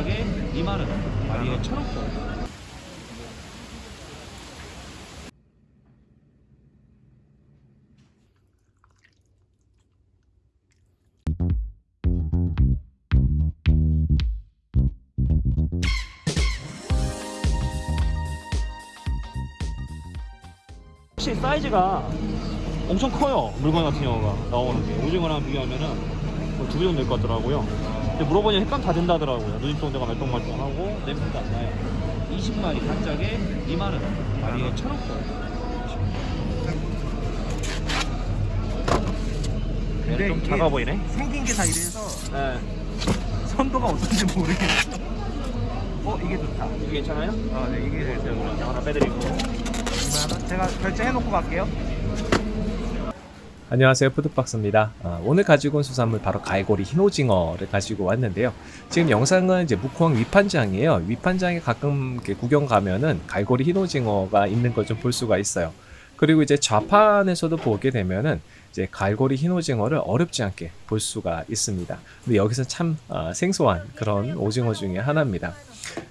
짝에 2만원 마리에 1,000원권 확실히 사이즈가 엄청 커요 물건 같은 경우가 나오는 게. 오징어랑 비교하면은 뭐 두배 정도 될 것 같더라고요 물어보니 횟감 다 된다 하더라고요 누님 정도가 말똥말똥하고 냄새도 안 나요 20마리 한 짝에 2만원 마리에 1,000원권 근데 좀 이게 작아 보이네 생긴 게 다 이래서 네 선도가 어떤지 모르겠어. 어 이게 좋다. 이게 괜찮아요? 어, 네, 이게 네, 좋다. 그럼 하나 빼드리고 2만 원. 제가 결제해놓고 갈게요. 안녕하세요. 푸드박스입니다. 아, 오늘 가지고 온 수산물 바로 갈고리 흰오징어를 가지고 왔는데요. 지금 영상은 이제 묵호항 위판장이에요. 위판장에 가끔 구경 가면은 갈고리 흰오징어가 있는 걸 좀 볼 수가 있어요. 그리고 이제 좌판에서도 보게 되면은 이제 갈고리 흰오징어를 어렵지 않게 볼 수가 있습니다. 근데 여기서 참 아, 생소한 그런 오징어 중에 하나입니다.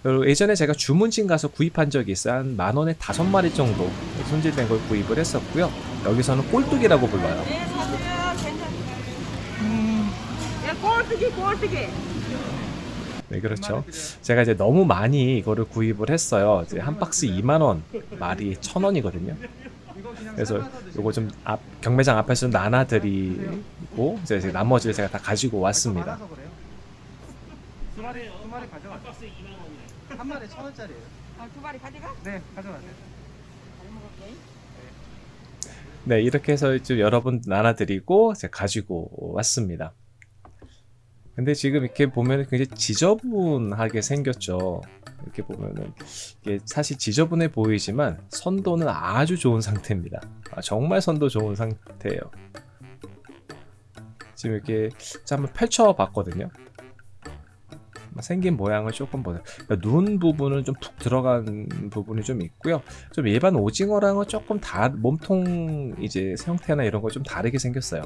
그리고 예전에 제가 주문진 가서 구입한 적이 있어요. 한 만 원에 다섯 마리 정도 손질된 걸 구입을 했었고요. 여기서는 꼴뚜기라고 불러요. 네, 사세요. 괜찮아요. 음. 야, 꼴뚜기, 꼴뚜기. 네, 그렇죠. 제가 이제 너무 많이 이거를 구입을 했어요. 이제 한 박스 2만 원, 마리에 천 원이거든요. 그래서 요거 좀 앞, 경매장 앞에서 좀 나눠드리고 이제 이제 나머지를 제가 다 가지고 왔습니다. 두 마리 두 마리 가져가. 한 박스에 2만 원이네. 한 마리에 천 원짜리예요. 어, 두 마리 가져가? 네, 가져가세요. 잘 먹을게. 네, 이렇게 해서 좀 여러분 나눠드리고 제가 가지고 왔습니다. 근데 지금 이렇게 보면 굉장히 지저분하게 생겼죠. 이렇게 보면은 이게 사실 지저분해 보이지만 선도는 아주 좋은 상태입니다. 아, 정말 선도 좋은 상태예요. 지금 이렇게 한번 펼쳐 봤거든요. 생긴 모양을 조금 보세요. 그러니까 눈 부분은 좀 푹 들어간 부분이 좀 있고요. 좀 일반 오징어랑은 조금 다 몸통 이제 형태나 이런 거 좀 다르게 생겼어요.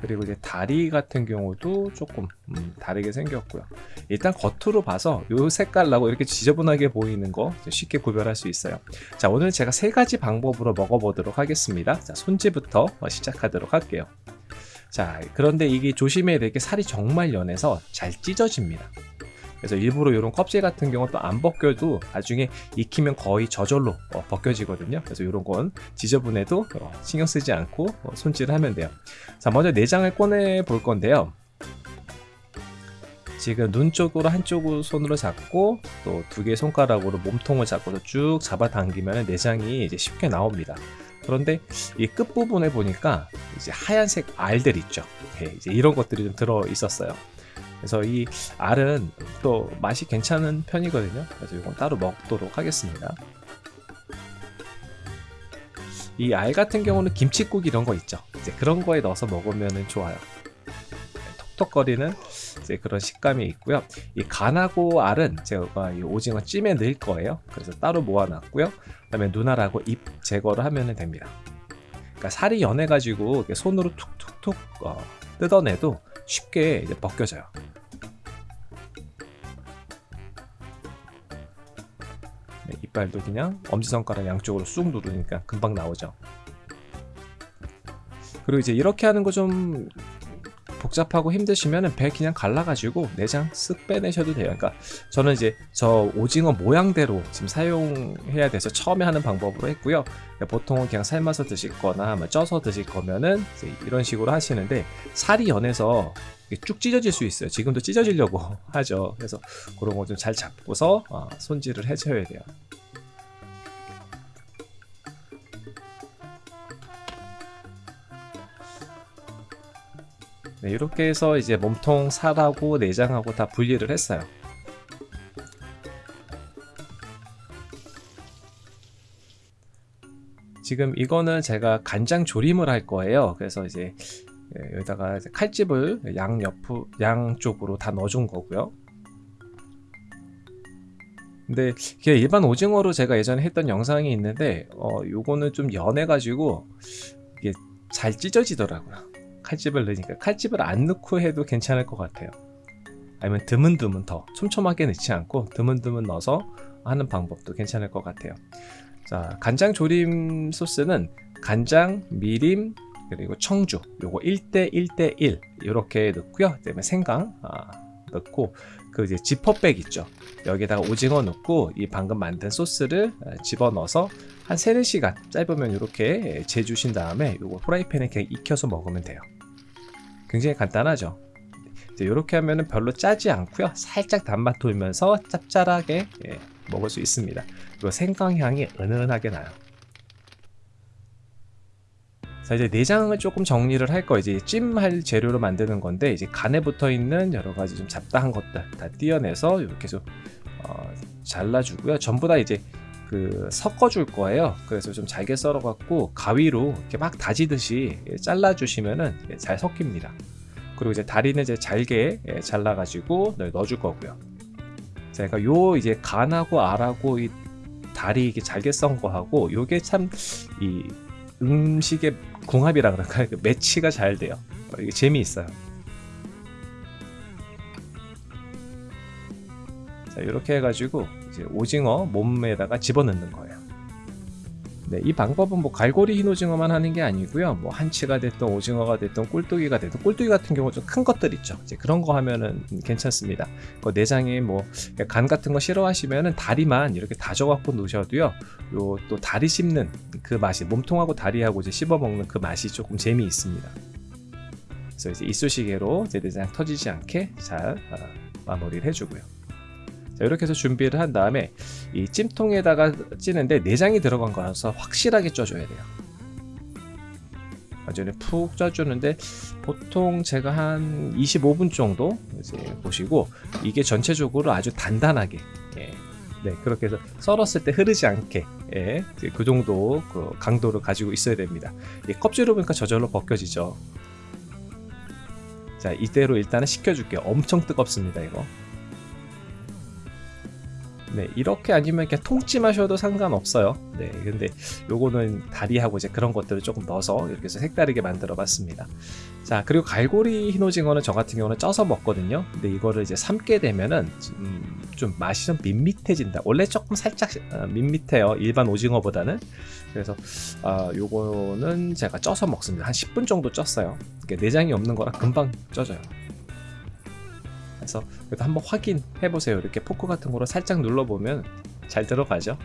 그리고 이제 다리 같은 경우도 조금 음, 다르게 생겼고요. 일단 겉으로 봐서 요 색깔나고 이렇게 지저분하게 보이는 거 쉽게 구별할 수 있어요. 자 오늘 제가 세 가지 방법으로 먹어보도록 하겠습니다. 자 손질부터 시작하도록 할게요. 자 그런데 이게 조심해야 될 게 살이 정말 연해서 잘 찢어집니다. 그래서 일부러 이런 껍질 같은 경우 또 안 벗겨도 나중에 익히면 거의 저절로 어, 벗겨지거든요. 그래서 이런 건 지저분해도 어, 신경 쓰지 않고 어, 손질을 하면 돼요. 자, 먼저 내장을 꺼내 볼 건데요. 지금 눈 쪽으로 한쪽으로 손으로 잡고 또 두 개 손가락으로 몸통을 잡고서 쭉 잡아당기면 내장이 이제 쉽게 나옵니다. 그런데 이 끝부분에 보니까 이제 하얀색 알들 있죠. 예, 이제 이런 것들이 좀 들어 있었어요. 그래서 이 알은 또 맛이 괜찮은 편이거든요. 그래서 이건 따로 먹도록 하겠습니다. 이 알 같은 경우는 김치국 이런 거 있죠. 이제 그런 거에 넣어서 먹으면 좋아요. 톡톡거리는 이제 그런 식감이 있고요. 이 간하고 알은 제가 이 오징어 찜에 넣을 거예요. 그래서 따로 모아놨고요. 그 다음에 눈알하고 잎 제거를 하면 됩니다. 그러니까 살이 연해가지고 손으로 툭툭툭 어, 뜯어내도 쉽게 이제 벗겨져요. 네, 이빨도 그냥 엄지손가락 양쪽으로 쑥 누르니까 금방 나오죠. 그리고 이제 이렇게 하는 거 좀 복잡하고 힘드시면 배 그냥 갈라가지고 내장 쓱 빼내셔도 돼요. 그러니까 저는 이제 저 오징어 모양대로 지금 사용해야 돼서 처음에 하는 방법으로 했고요. 그러니까 보통은 그냥 삶아서 드실 거나 뭐 쪄서 드실 거면은 이런 식으로 하시는데 살이 연해서 쭉 찢어질 수 있어요. 지금도 찢어지려고 하죠. 그래서 그런 거 좀 잘 잡고서 어, 손질을 해줘야 돼요. 네, 이렇게 해서 이제 몸통 살하고 내장하고 다 분리를 했어요. 지금 이거는 제가 간장 조림을 할 거예요. 그래서 이제 예, 여기다가 칼집을 양 옆, 양쪽으로 다 넣어준 거고요. 근데 그냥 일반 오징어로 제가 예전에 했던 영상이 있는데 어 요거는 좀 연해가지고 이게 잘 찢어지더라고요. 칼집을 넣으니까 칼집을 안 넣고 해도 괜찮을 것 같아요. 아니면 드문드문 더 촘촘하게 넣지 않고 드문드문 넣어서 하는 방법도 괜찮을 것 같아요. 자, 간장 조림 소스는 간장, 미림, 그리고 청주 요거 1대 1대 1 이렇게 넣고요. 그다음에 생강 아, 넣고 그 이제 지퍼백 있죠. 여기다가 오징어 넣고 이 방금 만든 소스를 아, 집어넣어서 한 3, 4시간 짧으면 이렇게 재주신 다음에 요거 프라이팬에 그냥 익혀서 먹으면 돼요. 굉장히 간단하죠. 이렇게 하면은 별로 짜지 않고요. 살짝 단맛 돌면서 짭짤하게 예, 먹을 수 있습니다. 그리고 생강 향이 은은하게 나요. 자 이제 내장을 조금 정리를 할 거 이제 찜할 재료로 만드는 건데 이제 간에 붙어 있는 여러 가지 좀 잡다한 것들 다 띄어내서 이렇게 좀 어, 잘라주고요. 전부 다 이제 그 섞어줄 거예요. 그래서 좀 잘게 썰어갖고 가위로 이렇게 막 다지듯이 예, 잘라주시면은 예, 잘 섞입니다. 그리고 이제 다리는 이제 잘게 예, 잘라가지고 넣- 넣어줄 거고요. 자, 그러니까 요 이제 간하고 알하고 이 다리 이게 잘게 썬 거하고 요게 참 이 음식의 궁합이라 그럴까요? 그 매치가 잘 돼요. 어, 이게 재미있어요. 자, 이렇게 해가지고 이제 오징어 몸에다가 집어넣는 거예요. 네, 이 방법은 뭐 갈고리 흰 오징어만 하는 게 아니고요. 뭐 한치가 됐든 오징어가 됐든 꿀뚜기가 됐든 꿀뚜기 같은 경우 좀 큰 것들 있죠. 이제 그런 거 하면은 괜찮습니다. 그 내장에 뭐 간 같은 거 싫어하시면은 다리만 이렇게 다져갖고 놓으셔도요. 요 또 다리 씹는 그 맛이 몸통하고 다리하고 이제 씹어 먹는 그 맛이 조금 재미 있습니다. 그래서 이제 이쑤시개로 이제 내장 터지지 않게 잘 어, 마무리를 해주고요. 자, 이렇게 해서 준비를 한 다음에 이 찜통에다가 찌는데 내장이 들어간 거라서 확실하게 쪄줘야 돼요. 완전히 푹 쪄주는데 보통 제가 한 25분 정도 이제 보시고 이게 전체적으로 아주 단단하게 예. 네 그렇게 해서 썰었을 때 흐르지 않게 예. 그 정도 그 강도를 가지고 있어야 됩니다. 이 껍질을 보니까 저절로 벗겨지죠. 자 이대로 일단은 식혀줄게요. 엄청 뜨겁습니다 이거. 네, 이렇게 아니면 그냥 통찜하셔도 상관없어요. 네, 근데 요거는 다리하고 이제 그런 것들을 조금 넣어서 이렇게 해서 색다르게 만들어 봤습니다. 자, 그리고 갈고리 흰오징어는 저 같은 경우는 쪄서 먹거든요. 근데 이거를 이제 삶게 되면은 음, 좀 맛이 좀 밋밋해진다. 원래 조금 살짝 어, 밋밋해요. 일반 오징어보다는. 그래서 아, 요거는 제가 쪄서 먹습니다. 한 10분 정도 쪘어요. 내장이 없는 거라 금방 쪄져요. 그래서 그래도 한번 확인해 보세요. 이렇게 포크 같은 거로 살짝 눌러 보면 잘 들어가죠.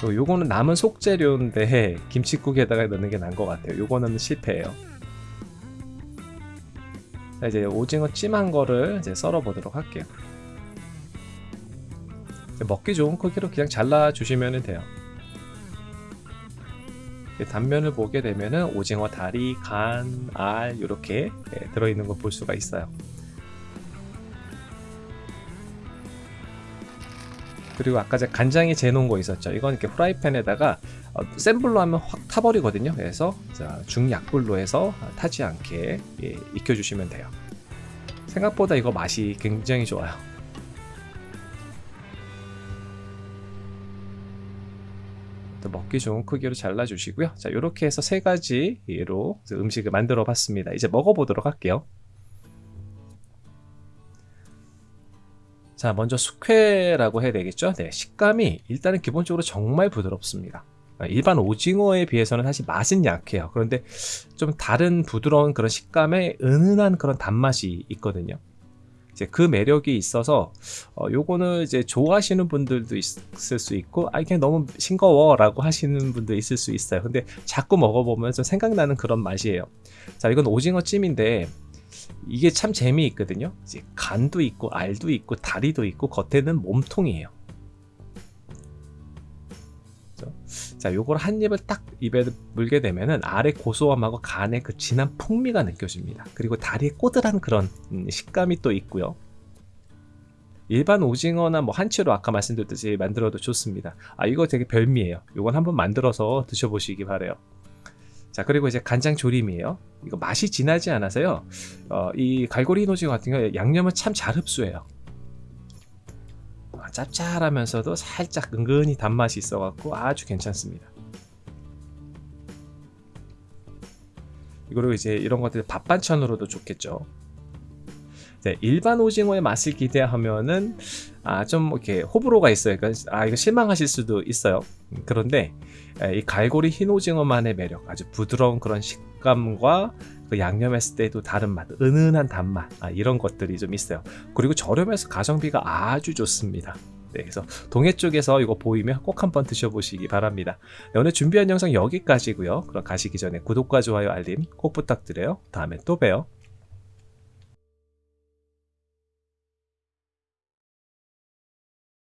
또 요거는 남은 속재료인데 김치국에다가 넣는 게 나은 것 같아요. 요거는 실패예요. 자, 이제 오징어 찜한 거를 이제 썰어 보도록 할게요. 먹기 좋은 크기로 그냥 잘라 주시면 돼요. 단면을 보게 되면은 오징어 다리, 간, 알 이렇게 예, 들어있는 걸 볼 수가 있어요. 그리고 아까 제가 간장에 재놓은 거 있었죠. 이건 이렇게 프라이팬에다가 어, 센 불로 하면 확 타버리거든요. 그래서 자, 중약불로 해서 타지 않게 예, 익혀주시면 돼요. 생각보다 이거 맛이 굉장히 좋아요. 또 먹기 좋은 크기로 잘라주시고요. 자, 이렇게 해서 세 가지로 음식을 만들어 봤습니다. 이제 먹어보도록 할게요. 자, 먼저 숙회라고 해야 되겠죠? 네, 식감이 일단은 기본적으로 정말 부드럽습니다. 일반 오징어에 비해서는 사실 맛은 약해요. 그런데 좀 다른 부드러운 그런 식감에 은은한 그런 단맛이 있거든요. 이제 그 매력이 있어서 어, 요거는 이제 좋아하시는 분들도 있을 수 있고 아 이게 너무 싱거워 라고 하시는 분도 있을 수 있어요. 근데 자꾸 먹어보면 좀 생각나는 그런 맛이에요. 자, 이건 오징어 찜인데 이게 참 재미있거든요. 이제 간도 있고 알도 있고 다리도 있고 겉에는 몸통이에요. 자, 요걸 한 입을 딱 입에 물게 되면은 알의 고소함하고 간의 그 진한 풍미가 느껴집니다. 그리고 다리의 꼬들한 그런 음, 식감이 또 있고요. 일반 오징어나 뭐 한치로 아까 말씀드렸듯이 만들어도 좋습니다. 아 이거 되게 별미예요. 이건 한번 만들어서 드셔보시기 바래요. 자 그리고 이제 간장 조림이에요. 이거 맛이 진하지 않아서요. 어, 이 갈고리 흰오징어 같은 경우 양념을 참 잘 흡수해요. 아, 짭짤하면서도 살짝 은근히 단맛이 있어갖고 아주 괜찮습니다. 그리고 이제 이런 것들 밥 반찬으로도 좋겠죠. 네, 일반 오징어의 맛을 기대하면은 아 좀 이렇게 호불호가 있어요. 그러니까 아 이거 실망하실 수도 있어요. 음, 그런데 에, 이 갈고리 흰 오징어만의 매력, 아주 부드러운 그런 식감과 그 양념했을 때도 다른 맛, 은은한 단맛 아, 이런 것들이 좀 있어요. 그리고 저렴해서 가성비가 아주 좋습니다. 네, 그래서 동해 쪽에서 이거 보이면 꼭 한번 드셔보시기 바랍니다. 네, 오늘 준비한 영상 여기까지고요. 그럼 가시기 전에 구독과 좋아요, 알림 꼭 부탁드려요. 다음에 또 봬요.